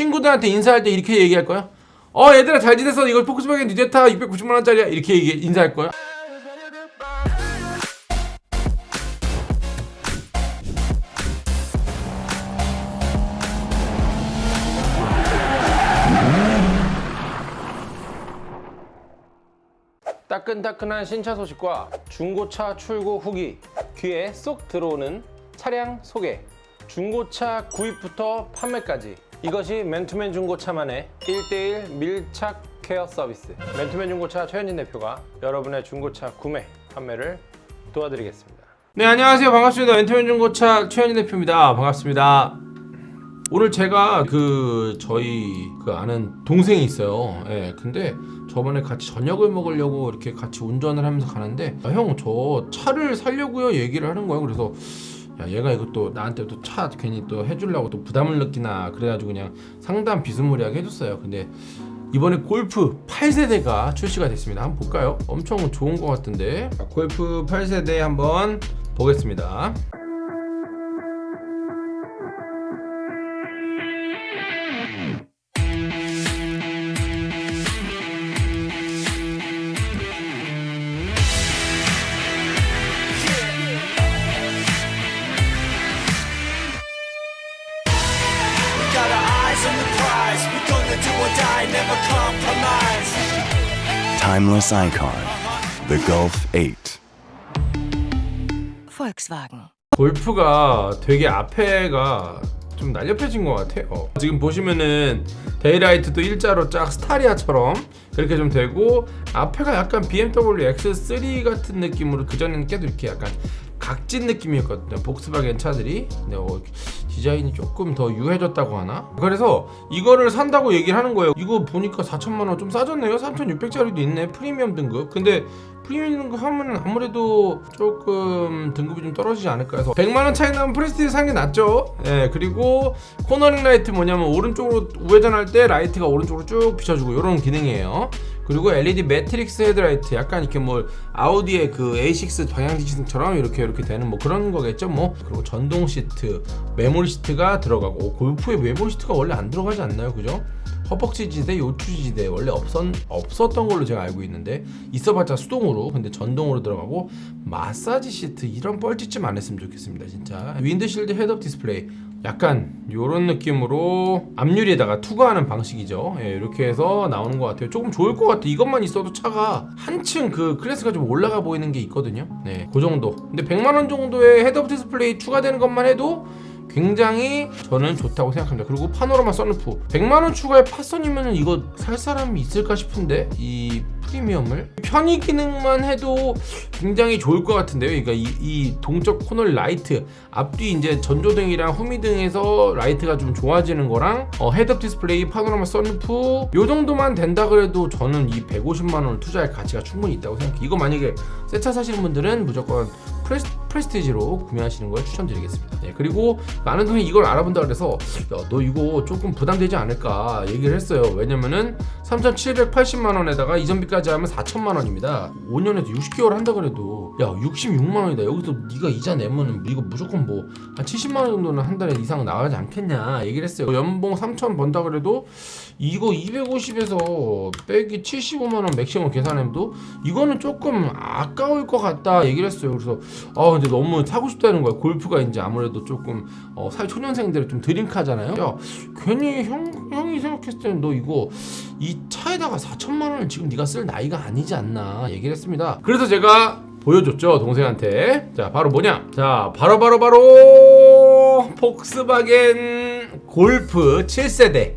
친구들한테 인사할 때 이렇게 얘기할 거야? 어 얘들아 잘 지냈어 이거 포크스바겐 뉴제타 690만원짜리야 이렇게 얘기, 인사할 거야? 따끈따끈한 신차 소식과 중고차 출고 후기 귀에 쏙 들어오는 차량 소개 중고차 구입부터 판매까지 이것이 맨투맨 중고차만의 1대1 밀착 케어 서비스. 맨투맨 중고차 최현진 대표가 여러분의 중고차 구매 판매를 도와드리겠습니다. 네 안녕하세요. 반갑습니다. 맨투맨 중고차 최현진 대표입니다. 반갑습니다. 오늘 제가 그 저희 그 아는 동생이 있어요. 예, 근데 저번에 같이 저녁을 먹으려고 이렇게 같이 운전을 하면서 가는데 아, 형저 차를 살려고요? 얘기를 하는 거예요. 그래서 야 얘가 이것도 나한테 또 차 괜히 또 해주려고 또 부담을 느끼나 그래가지고 그냥 상담 비스무리하게 해줬어요. 근데 이번에 골프 8세대가 출시가 됐습니다. 한번 볼까요? 엄청 좋은 것 같은데 자, 골프 8세대 한번 보겠습니다. Timeless icon, the Gulf 8. Volkswagen. 골프가 되게 앞에가 좀 날렵해진 것 같아요 지금 보시면은 데이라이트도 일자로 쫙 스타리아처럼 그렇게 좀 되고 앞에가 약간 BMW X3 같은 느낌으로 그전에는 깨도 이렇게 약간 각진 느낌이었거든요 복스바겐 차들이 근데 어, 디자인이 조금 더 유해졌다고 하나? 그래서 이거를 산다고 얘기를 하는 거예요. 이거 보니까 4천만원 좀 싸졌네요. 3600짜리도 있네. 프리미엄 등급. 근데 프리미엄 등급 하면 아무래도 조금 등급이 좀 떨어지지 않을까 해서 100만원 차이 나면 프레스티지 사는 게 낫죠. 예 그리고 cornering light 뭐냐면 오른쪽으로 우회전할 때 라이트가 오른쪽으로 쭉 비춰주고 이런 기능이에요. 그리고 LED matrix 헤드라이트 약간 이렇게 뭐 아우디의 그 A6 방향 지시등처럼 이렇게 이렇게 되는 뭐 그런 거겠죠 뭐. 그리고 전동 시트 메모리 시트가 들어가고 골프에 메모리 시트가 원래 안 들어가지 않나요 그죠? 허벅지 지대, 요추 지대 원래 없었, 없었던 걸로 제가 알고 있는데 있어봤자 수동으로 근데 전동으로 들어가고 마사지 시트 이런 뻘짓좀 안 했으면 좋겠습니다 진짜. windshield head-up display. 약간 요런 느낌으로 앞유리에다가 투과하는 방식이죠. 예, 이렇게 해서 나오는 것 같아요. 조금 좋을 것 같아 이것만 있어도 차가 한층 그 클래스가 좀 올라가 보이는 게 있거든요. 네, 그 정도. 근데 100만원 정도의 head-up display 추가되는 것만 해도 굉장히 저는 좋다고 생각합니다. 그리고 파노라마 썬루프. 100만원 추가에 파선이면 이거 살 사람이 있을까 싶은데 이 프리미엄을? 편의 기능만 해도 굉장히 좋을 것 같은데요. 그러니까 이, 이 동적 코너 라이트. 앞뒤 이제 전조등이랑 후미등에서 라이트가 좀 좋아지는 거랑 어, head-up display 파노라마 썬루프. 요 정도만 된다 그래도 저는 이 150만원을 투자할 가치가 충분히 있다고 생각해요. 이거 만약에 새 차 사시는 분들은 무조건 프레스, 프레스티지로 구매하시는 걸 추천드리겠습니다. 네, 그리고 많은 분이 이걸 알아본다 그래서 야, 너 이거 조금 부담되지 않을까 얘기를 했어요. 왜냐면은 3,780만원에다가 이전비까지 하면 4천만원입니다. 5년에서 60개월 한다 그래도. 야 66만원이다. 여기서 네가 이자 내면은 이거 무조건 뭐 한 70만원 정도는 한 달에 이상 나가지 않겠냐 얘기를 했어요. 연봉 3천 번다 그래도 이거 250에서 빼기 75만원 맥시멈 계산해도 이거는 조금 아까울 것 같다 얘기를 했어요. 그래서 아 근데 너무 사고 싶다는 거야. 골프가 이제 아무래도 조금 어, 사회 초년생들이 좀 드림카잖아요. 야 괜히 형, 형이 생각했을 때는 너 이거 이 차에다가 4천만 원을 지금 네가 쓸 나이가 아니지 않나 얘기를 했습니다. 그래서 제가 보여줬죠 동생한테. 자 바로 뭐냐? 자 바로 바로 바로 폭스바겐 골프 7세대.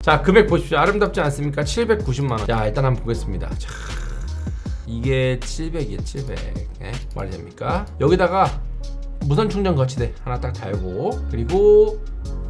자 금액 보십시오. 아름답지 않습니까? 790만원. 자 일단 한번 보겠습니다. 자, 이게 700이에요 700 예? 말이 됩니까 여기다가 무선 충전 거치대 하나 딱 달고 그리고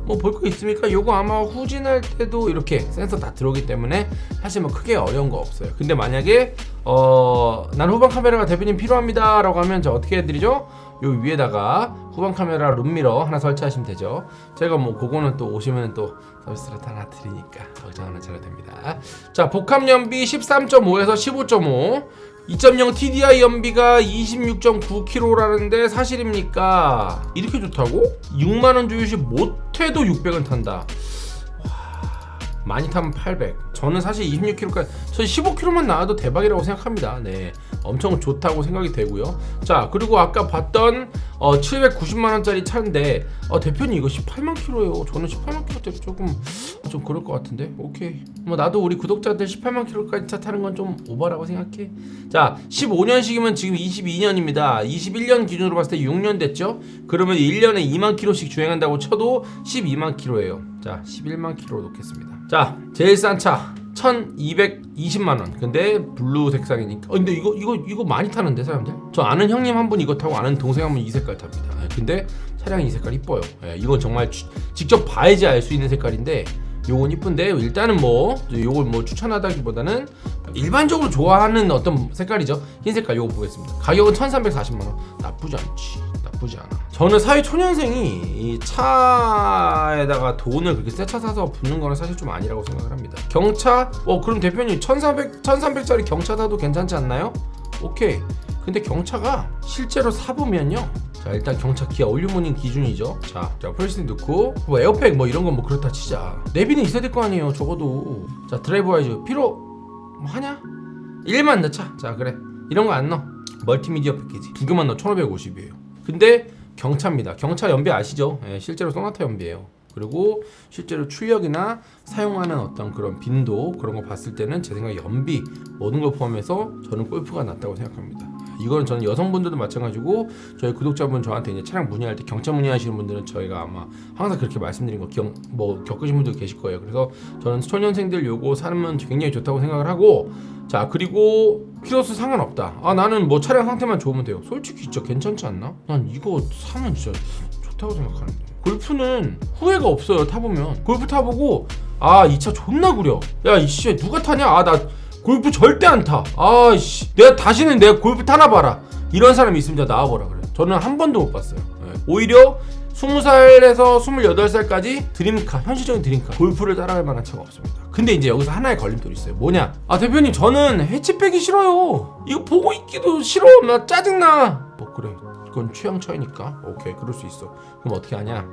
뭐 볼 거 있습니까? 요거 아마 후진할 때도 이렇게 센서 다 들어오기 때문에 사실 뭐 크게 어려운 거 없어요 근데 만약에 어 난 후방 카메라가 대표님 필요합니다 라고 하면 저 어떻게 해드리죠? 요 위에다가 후방 카메라 룸미러 하나 설치하시면 되죠 제가 뭐 그거는 또 오시면 또 서비스를 하나 드리니까 걱정 안 하셔도 됩니다 자 복합 연비 13.5에서 15.5 2.0 TDI 연비가 26.9km라는데 사실입니까? 이렇게 좋다고? 6만원 주유시 못해도 600은 탄다 많이 타면 800. 저는 사실 26km까지 저 15km만 나와도 대박이라고 생각합니다. 네, 엄청 좋다고 생각이 되고요. 자, 그리고 아까 봤던 어, 790만 원짜리 차인데 어, 대표님 이거 18만 킬로예요. 저는 18만 킬로짜리 조금 좀 그럴 것 같은데. 오케이. 뭐 나도 우리 구독자들 18만 킬로까지 차 타는 건 좀 오버라고 생각해. 자, 15년식이면 지금 22년입니다. 21년 기준으로 봤을 때 6년 됐죠? 그러면 1년에 2만 킬로씩 주행한다고 쳐도 12만 킬로예요. 자, 11만 킬로 놓겠습니다. 자, 제일 싼 차. 1220만 원. 근데 blue 색상이니까. 어, 근데 이거 이거 이거 많이 타는데 사람들. 저 아는 형님 한 분 이거 타고 아는 동생 한 분 이 색깔 탑니다. 예, 근데 차량이 이 색깔 이뻐요. 예, 이건 정말 주- 직접 봐야지 알 수 있는 색깔인데 요건 이쁜데 일단은 뭐 요걸 뭐 추천하다기보다는 일반적으로 좋아하는 어떤 색깔이죠. 흰 색깔 요거 보겠습니다. 가격은 1,340만 원. 나쁘지 않지. 나쁘지 않아. 저는 사회 초년생이 이 차에다가 돈을 그렇게 새 차 사서 붓는 거는 사실 좀 아니라고 생각을 합니다. 경차? 어 그럼 대표님 1,400 1,300짜리 경차 사도 괜찮지 않나요? 오케이. 근데 경차가 실제로 사보면요. 자 일단 경차 기아 올 뉴 모닝 기준이죠. 자, 자 프레스티지 넣고 뭐 에어백 뭐 이런 건 뭐 그렇다 치자. 내비는 있어야 될 거 아니에요. 적어도. 자 드라이브 와이즈 필요 뭐 하냐? 1만 넣자. 자 그래. 이런 거 안 넣어. 멀티미디어 패키지 두 개만 넣어 1,550이에요. 근데 경차입니다. 경차 연비 아시죠? 예, 실제로 소나타 연비예요. 그리고 실제로 출력이나 사용하는 어떤 그런 빈도 그런 거 봤을 때는 제 생각에 연비 모든 걸 포함해서 저는 골프가 낫다고 생각합니다. 이거는 저는 여성분들도 마찬가지고 저희 구독자분 저한테 이제 차량 문의할 때 경차 문의하시는 분들은 저희가 아마 항상 그렇게 말씀드린 거 기억 뭐 겪으신 분들 계실 거예요. 그래서 저는 초년생들 요거 사면 굉장히 좋다고 생각을 하고 자 그리고 키로수 상관없다. 아 나는 뭐 차량 상태만 좋으면 돼요. 솔직히 진짜 괜찮지 않나? 난 이거 사면 진짜 좋다고 생각하는데. 골프는 후회가 없어요. 타보면 골프 타보고 아 이 차 존나 구려. 야 이씨 누가 타냐? 아나 골프 절대 안 타. 아씨 내가 다시는 내가 골프 타나 봐라. 이런 사람이 있으면 나와보라 그래. 저는 한 번도 못 봤어요. 예. 오히려 20살에서 28살까지 드림카, 현실적인 드림카, 골프를 따라갈 만한 차가 없습니다. 근데 이제 여기서 하나의 걸림돌이 있어요. 뭐냐? 아, 대표님, 저는 해치백이 싫어요. 이거 보고 있기도 싫어. 나 짜증나. 뭐, 그래. 그건 취향 차이니까. 오케이, 그럴 수 있어. 그럼 어떻게 하냐?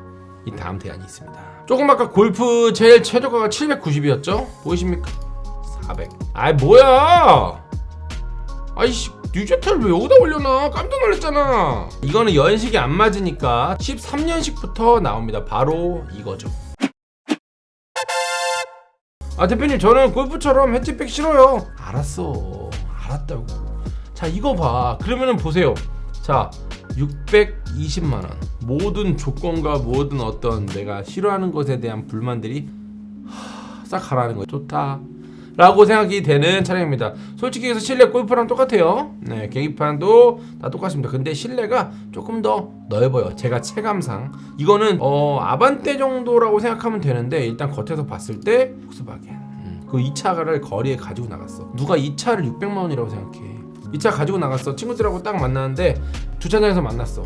이 다음 대안이 있습니다. 조금 아까 골프 제일 최저가가 790이었죠? 보이십니까? 400. 아이, 뭐야! 아이씨 뉴제타를 왜 여기다 올려놔? 깜짝 놀랐잖아. 이거는 연식이 안 맞으니까 13년식부터 나옵니다. 바로 이거죠. 아 대표님 저는 골프처럼 해치백 싫어요. 알았어. 알았다고. 자 이거 봐. 그러면은 보세요. 자 620만원. 모든 조건과 모든 어떤 내가 싫어하는 것에 대한 불만들이 하, 싹 가라는 거예요. 좋다 라고 생각이 되는 차량입니다. 솔직히 해서 실내 골프랑 똑같아요. 네 계기판도 다 똑같습니다. 근데 실내가 조금 더 넓어요. 제가 체감상. 이거는 어 아반떼 정도라고 생각하면 되는데 일단 겉에서 봤을 때 폭스바겐 음, 그이 차를 거리에 가지고 나갔어. 누가 이 차를 600만 원이라고 생각해. 이 차 가지고 나갔어. 친구들하고 딱 만났는데 주차장에서 만났어.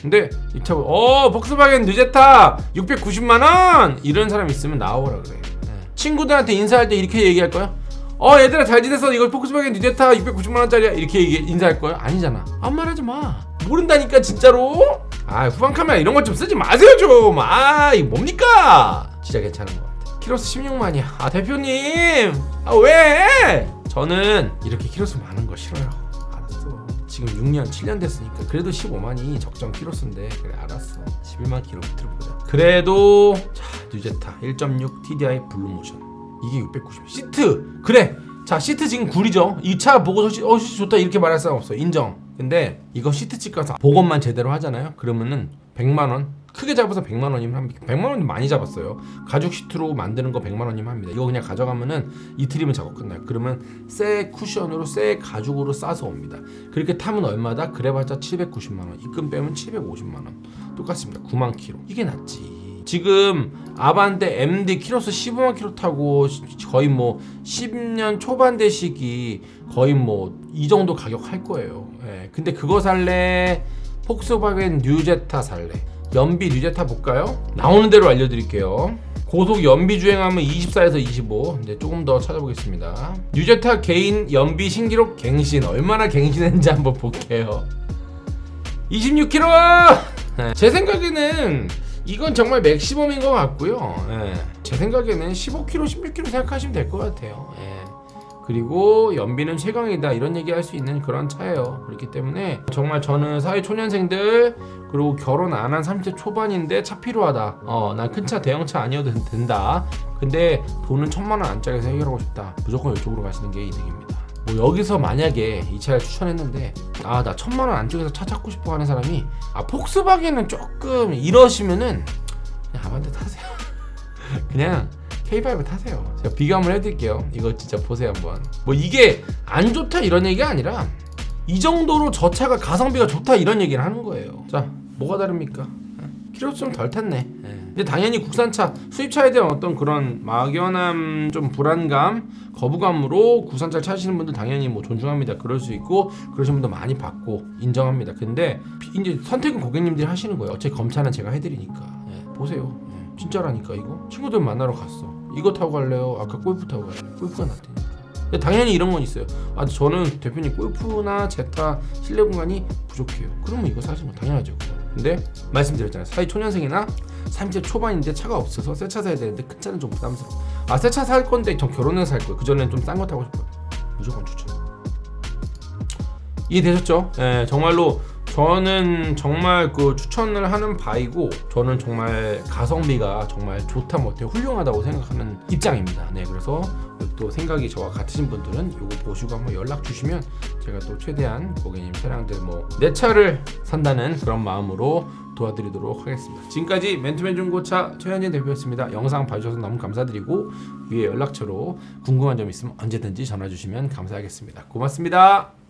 근데 이 차, 어, 폭스바겐 뉴제타 690만 원! 이런 사람 있으면 나와보라 그래. 네. 친구들한테 인사할 때 이렇게 얘기할 거야? 어, 얘들아 잘 지냈어? 이거 폭스바겐 뉴제타 690만 원짜리야. 이렇게 얘기, 인사할 거야? 아니잖아. 아무 말 하지 마. 모른다니까 진짜로. 아, 후방 카메라 이런 것 좀 쓰지 마세요 좀. 아, 이거 뭡니까? 진짜 괜찮은 것 같아. 키로수 16만이야. 아, 대표님. 아, 왜? 저는 이렇게 키로수 많은 거 싫어요. 알았어. 지금 6년, 7년 됐으니까 그래도 15만이 적정 키로수인데 그래 알았어. 11만 킬로미터 보자. 그래도 자 뉴제타 1.6 TDI 블루모션 이게 690 시트 그래. 자 시트 지금 구리죠. 이 차 보고서 시, 어 좋다 이렇게 말할 사람 없어. 인정. 근데 이거 시트 집 가서 복원만 제대로 하잖아요. 그러면은 100만 원 크게 잡아서 100만 원이면 합니다. 100만 원이 많이 잡았어요. 가죽 시트로 만드는 거 100만 원이면 합니다. 이거 그냥 가져가면은 이틀이면 작업 끝나요. 그러면 새 쿠션으로 새 가죽으로 싸서 옵니다. 그렇게 타면 얼마다? 그래봤자 790만 원. 입금 빼면 750만 원. 똑같습니다. 9만 킬로. 이게 낫지. 지금 아반떼 MD 키로수 15만 킬로 타고 시- 거의 뭐 10년 초반대 시기 거의 뭐 이 정도 가격 할 거예요. 예. 근데 그거 살래? 폭스바겐 뉴제타 살래? 연비 뉴제타 볼까요? 나오는 대로 알려드릴게요. 고속 연비 주행하면 24에서 25 이제 조금 더 찾아보겠습니다 뉴제타 개인 연비 신기록 갱신 얼마나 갱신했는지 한번 볼게요 26km 제 생각에는 이건 정말 맥시멈인 것 같고요. 예. 제 생각에는 15km 16km 생각하시면 될 것 같아요. 예. 그리고 연비는 최강이다. 이런 얘기 할 수 있는 그런 차예요. 그렇기 때문에 정말 저는 사회 초년생들 그리고 결혼 안 한 30대 초반인데 차 필요하다. 어난 큰 차 대형 차 아니어도 된다. 근데 돈은 천만 원 안짝에서 해결하고 싶다. 무조건 이쪽으로 가시는 게 이득입니다 뭐 여기서 만약에 이 차를 추천했는데 아 나 천만 원 안쪽에서 차 찾고 싶어 하는 사람이 아 폭스바겐은 조금 이러시면은 그냥 아반떼 타세요 그냥 K5 타세요. 제가 비교함을 해드릴게요. 이거 진짜 보세요 한번. 뭐 이게 안 좋다 이런 얘기가 아니라 이 정도로 저 차가 가성비가 좋다 이런 얘기를 하는 거예요. 자, 뭐가 다릅니까? 키로수는 덜 탔네. 예. 근데 당연히 국산차, 수입차에 대한 어떤 그런 막연함, 좀 불안감, 거부감으로 국산차를 찾으시는 분들 당연히 뭐 존중합니다. 그럴 수 있고 그러신 분도 많이 봤고 인정합니다. 근데 이제 선택은 고객님들이 하시는 거예요. 어차피 검차는 제가 해드리니까. 예, 보세요. 예, 진짜라니까 이거. 친구들 만나러 갔어. 이거 타고 갈래요? 아까 골프 타고 갈래요? 골프가 낫다니까. 당연히 이런 건 있어요. 아 저는 대표님 골프나 제타 실내 공간이 부족해요. 그러면 이거 사시면 뭐 당연하죠. 그거. 근데 말씀드렸잖아요. 사회 초년생이나 30대 초반인데 차가 없어서 새 차 사야 되는데 큰 차는 좀 부담스러워. 아새 차 살 건데 전 결혼해서 살 거예요. 그 전에는 좀 싼 거 타고 싶어요. 무조건 추천. 이해되셨죠? 예, 정말로 저는 정말 그 추천을 하는 바이고 저는 정말 가성비가 정말 좋다 못해 훌륭하다고 생각하는 입장입니다. 네, 그래서 또 생각이 저와 같으신 분들은 이거 보시고 한번 연락 주시면 제가 또 최대한 고객님 차량들 뭐 내 차를 산다는 그런 마음으로 도와드리도록 하겠습니다. 지금까지 맨투맨 중고차 최현진 대표였습니다. 영상 봐주셔서 너무 감사드리고 위에 연락처로 궁금한 점 있으면 언제든지 전화 주시면 감사하겠습니다. 고맙습니다.